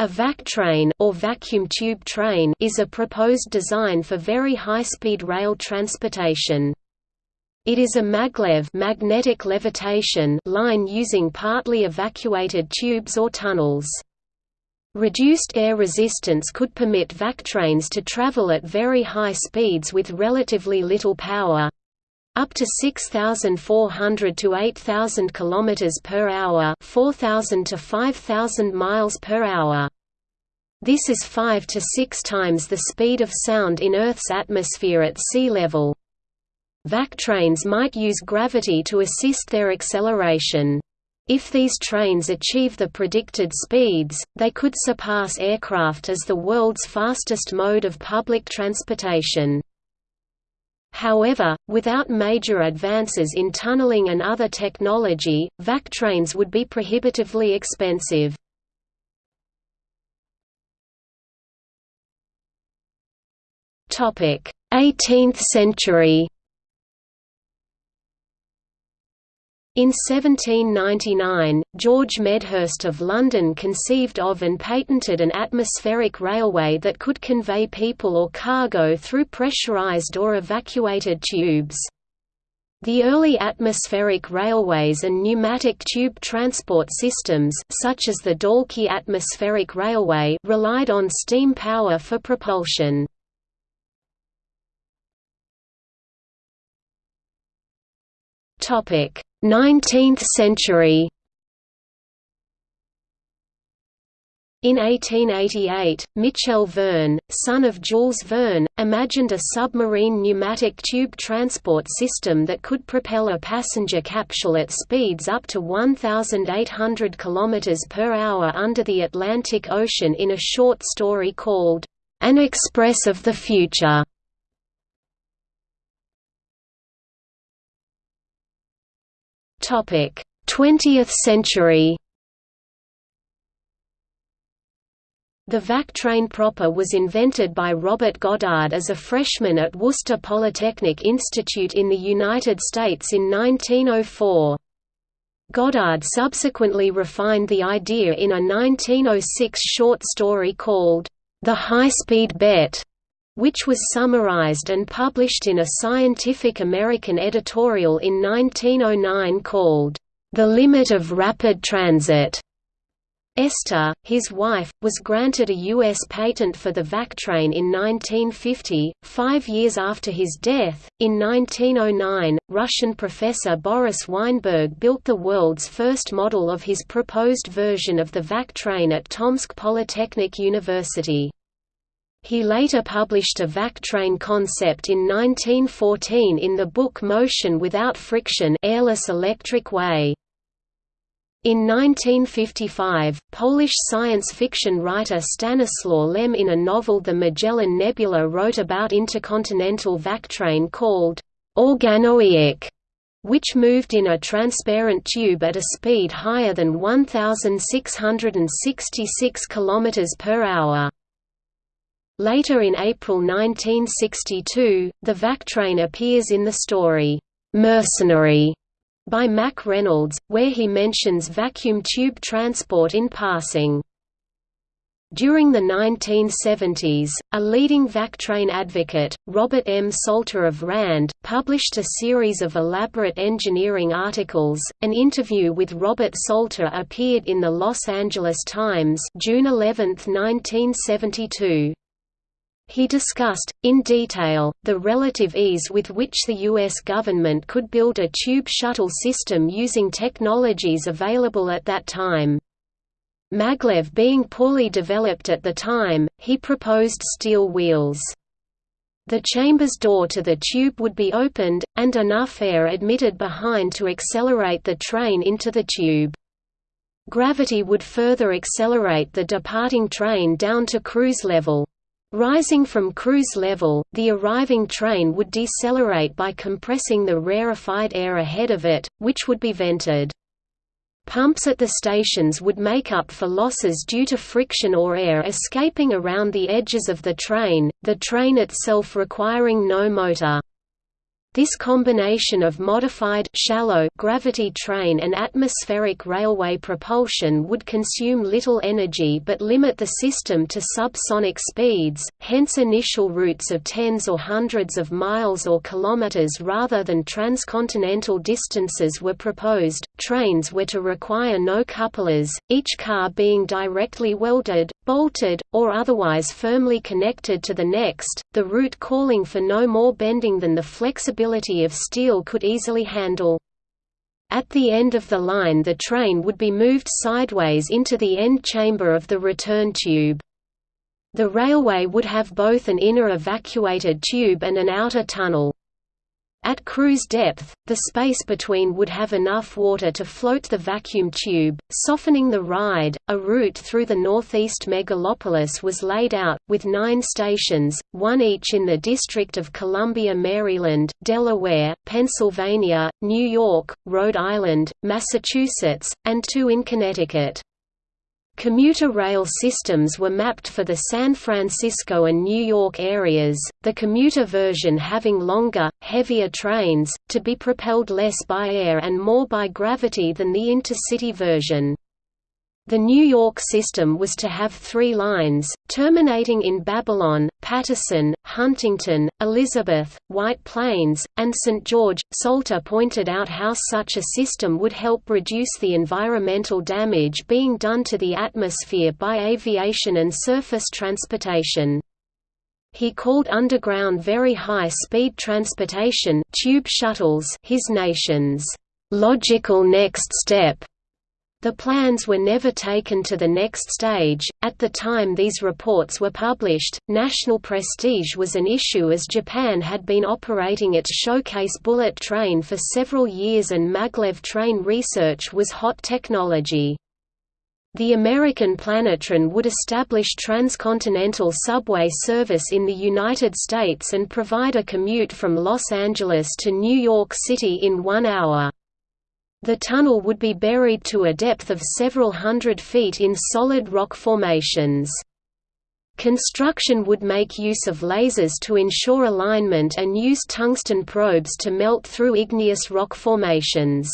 A vac train or vacuum tube train is a proposed design for very high-speed rail transportation. It is a maglev magnetic levitation line using partly evacuated tubes or tunnels. Reduced air resistance could permit vac trains to travel at very high speeds with relatively little power, up to 6400 to 8000 kilometers per hour 4000 to 5000 miles per hour this is 5 to 6 times the speed of sound in Earth's atmosphere at sea level vac trains might use gravity to assist their acceleration if these trains achieve the predicted speeds, they could surpass aircraft as the world's fastest mode of public transportation. However, without major advances in tunneling and other technology, vac trains would be prohibitively expensive. Topic: 18th century. In 1799, George Medhurst of London conceived of and patented an atmospheric railway that could convey people or cargo through pressurized or evacuated tubes. The early atmospheric railways and pneumatic tube transport systems such as the Dalkey Atmospheric Railway relied on steam power for propulsion. 19th century In 1888, Michel Verne, son of Jules Verne, imagined a submarine pneumatic tube transport system that could propel a passenger capsule at speeds up to 1,800 km per hour under the Atlantic Ocean in a short story called, An Express of the Future. 20th century. The vac train proper was invented by Robert Goddard as a freshman at Worcester Polytechnic Institute in the United States in 1904. Goddard subsequently refined the idea in a 1906 short story called, The High-Speed Bet, which was summarized and published in a Scientific American editorial in 1909 called, The Limit of Rapid Transit. Esther, his wife, was granted a U.S. patent for the vac train in 1950, five years after his death. In 1909, Russian professor Boris Weinberg built the world's first model of his proposed version of the vac train at Tomsk Polytechnic University. He later published a vac train concept in 1914 in the book Motion Without Friction Airless Electric Way. In 1955, Polish science fiction writer Stanislaw Lem in a novel The Magellan Nebula wrote about intercontinental vac train called Organowiec, which moved in a transparent tube at a speed higher than 1666 km per hour. Later in April 1962, the vac train appears in the story, "'Mercenary' by Mack Reynolds, where he mentions vacuum tube transport in passing. During the 1970s, a leading vac train advocate, Robert M. Salter of RAND, published a series of elaborate engineering articles. An interview with Robert Salter appeared in the Los Angeles Times, June 11, 1972. He discussed, in detail, the relative ease with which the U.S. government could build a tube shuttle system using technologies available at that time. Maglev being poorly developed at the time, he proposed steel wheels. The chamber's door to the tube would be opened, and enough air admitted behind to accelerate the train into the tube. Gravity would further accelerate the departing train down to cruise level. Rising from cruise level, the arriving train would decelerate by compressing the rarefied air ahead of it, which would be vented. Pumps at the stations would make up for losses due to friction or air escaping around the edges of the train, the train itself requiring no motor. This combination of modified shallow gravity train and atmospheric railway propulsion would consume little energy but limit the system to subsonic speeds, hence initial routes of tens or hundreds of miles or kilometers rather than transcontinental distances were proposed. Trains were to require no couplers, each car being directly welded, bolted, or otherwise firmly connected to the next, the route calling for no more bending than the flexibility of steel could easily handle. At the end of the line the train would be moved sideways into the end chamber of the return tube. The railway would have both an inner evacuated tube and an outer tunnel. At cruise depth, the space between would have enough water to float the vacuum tube, softening the ride. A route through the northeast megalopolis was laid out, with nine stations, one each in the District of Columbia, Maryland, Delaware, Pennsylvania, New York, Rhode Island, Massachusetts, and two in Connecticut. Commuter rail systems were mapped for the San Francisco and New York areas, the commuter version having longer, heavier trains, to be propelled less by air and more by gravity than the intercity version. The New York system was to have three lines, terminating in Babylon, Paterson, Huntington, Elizabeth, White Plains, and St. George. Salter pointed out how such a system would help reduce the environmental damage being done to the atmosphere by aviation and surface transportation. He called underground very high-speed transportation tube shuttles his nation's logical next step the plans were never taken to the next stage. At the time these reports were published, national prestige was an issue as Japan had been operating its showcase bullet train for several years and maglev train research was hot technology. The American Planetran would establish transcontinental subway service in the United States and provide a commute from Los Angeles to New York City in one hour. The tunnel would be buried to a depth of several hundred feet in solid rock formations. Construction would make use of lasers to ensure alignment and use tungsten probes to melt through igneous rock formations.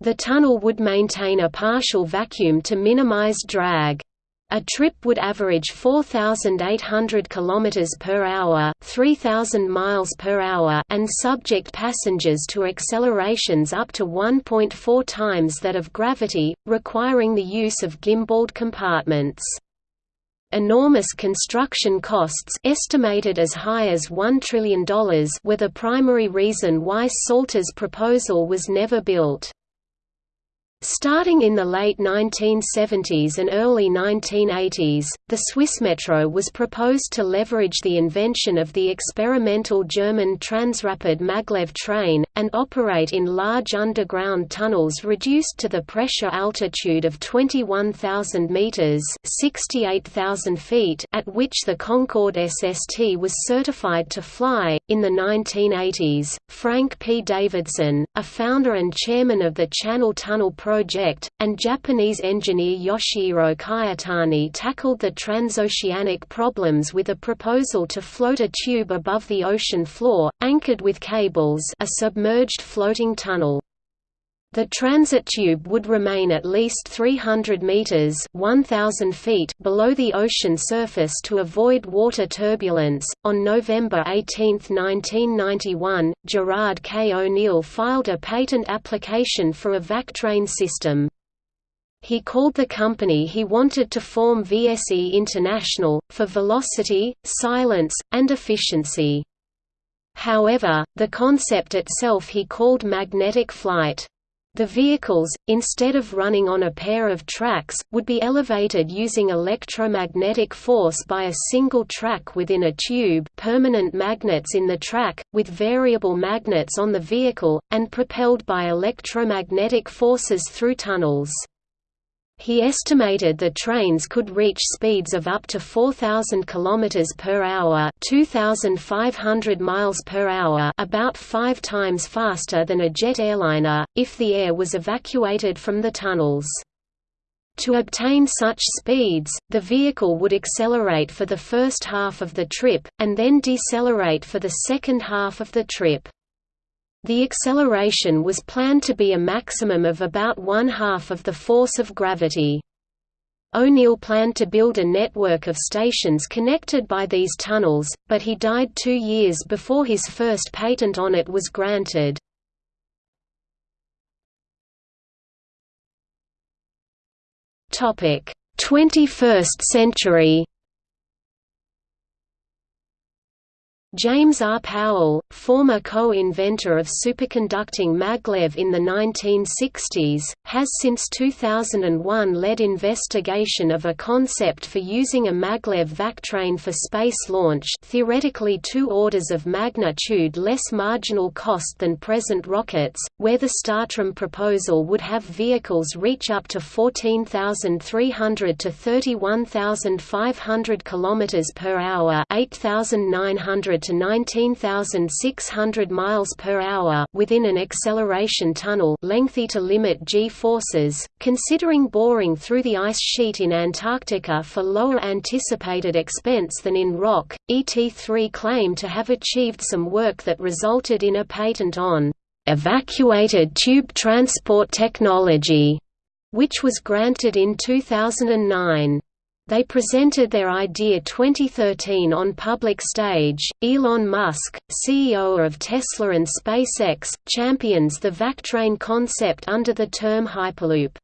The tunnel would maintain a partial vacuum to minimize drag. A trip would average 4,800 km per hour, 3,000 miles per hour, and subject passengers to accelerations up to 1.4 times that of gravity, requiring the use of gimbaled compartments. Enormous construction costs estimated as high as $1 trillion were the primary reason why Salter's proposal was never built. Starting in the late 1970s and early 1980s, the Swissmetro was proposed to leverage the invention of the experimental German Transrapid maglev train, and operate in large underground tunnels reduced to the pressure altitude of 21,000 metres feet at which the Concorde SST was certified to fly. In the 1980s, Frank P. Davidson, a founder and chairman of the Channel Tunnel project, and Japanese engineer Yoshihiro Kyotani tackled the transoceanic problems with a proposal to float a tube above the ocean floor, anchored with cables a submerged floating tunnel. The transit tube would remain at least 300 meters (1000 feet) below the ocean surface to avoid water turbulence. On November 18, 1991, Gerard K. O'Neill filed a patent application for a VacTrain system. He called the company he wanted to form VSE International, for velocity, silence, and efficiency. However, the concept itself he called magnetic flight. The vehicles, instead of running on a pair of tracks, would be elevated using electromagnetic force by a single track within a tube permanent magnets in the track, with variable magnets on the vehicle, and propelled by electromagnetic forces through tunnels. He estimated the trains could reach speeds of up to 4000 km per hour, 2500 miles per hour, about 5 times faster than a jet airliner if the air was evacuated from the tunnels. To obtain such speeds, the vehicle would accelerate for the first half of the trip, and then decelerate for the second half of the trip. The acceleration was planned to be a maximum of about one-half of the force of gravity. O'Neill planned to build a network of stations connected by these tunnels, but he died two years before his first patent on it was granted. Topic: 21st century. James R. Powell, former co-inventor of superconducting maglev in the 1960s, has since 2001 led investigation of a concept for using a maglev vactrain for space launch theoretically two orders of magnitude less marginal cost than present rockets, where the Startram proposal would have vehicles reach up to 14,300 to 31,500 km per hour 8,900 to 19,600 miles per hour within an acceleration tunnel lengthy to limit g-forces, considering boring through the ice sheet in Antarctica for lower anticipated expense than in rock. ET3 claimed to have achieved some work that resulted in a patent on evacuated tube transport technology, which was granted in 2009. They presented their idea 2013 on public stage. Elon Musk, CEO of Tesla and SpaceX, champions the Vactrain concept under the term Hyperloop.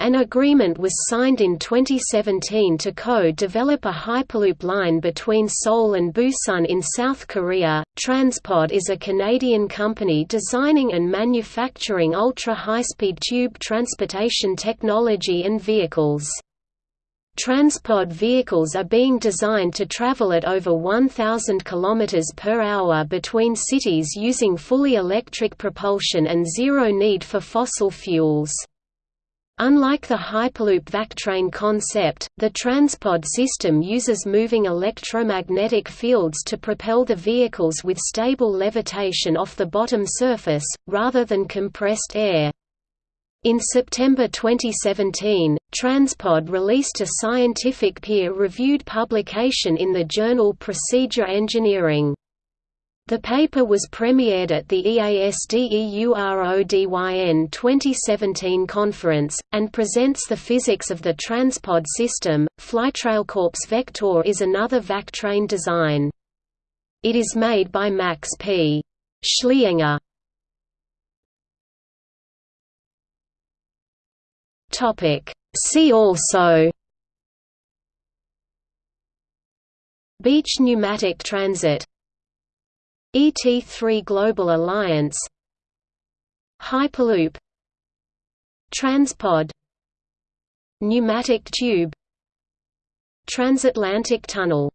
An agreement was signed in 2017 to co-develop a Hyperloop line between Seoul and Busan in South Korea. Transpod is a Canadian company designing and manufacturing ultra-high-speed tube transportation technology and vehicles. Transpod vehicles are being designed to travel at over 1,000 km per hour between cities using fully electric propulsion and zero need for fossil fuels. Unlike the Hyperloop Vactrain concept, the Transpod system uses moving electromagnetic fields to propel the vehicles with stable levitation off the bottom surface, rather than compressed air. In September 2017, Transpod released a scientific peer-reviewed publication in the journal Procedia Engineering. The paper was premiered at the EASDEURODYN 2017 conference, and presents the physics of the Transpod system. Flytrailcorp's Vector is another Vactrain design. It is made by Max P. Schlienger. Topic. See also Beach pneumatic transit ET3 Global Alliance Hyperloop Transpod Pneumatic tube Transatlantic tunnel